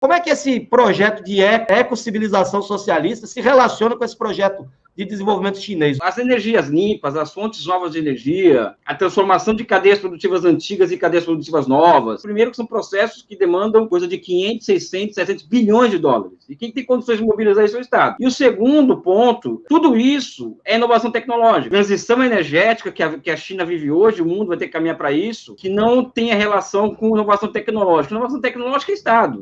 Como é que esse projeto de ecocivilização socialista se relaciona com esse projeto de desenvolvimento chinês. As energias limpas, as fontes novas de energia, a transformação de cadeias produtivas antigas em cadeias produtivas novas. Primeiro que são processos que demandam coisa de 500, 600, 700 bilhões de dólares. E quem tem condições de mobilizar isso é o Estado. E o segundo ponto, tudo isso é inovação tecnológica. Transição energética que a, que a China vive hoje, o mundo vai ter que caminhar para isso, que não tenha relação com inovação tecnológica. Inovação tecnológica é Estado.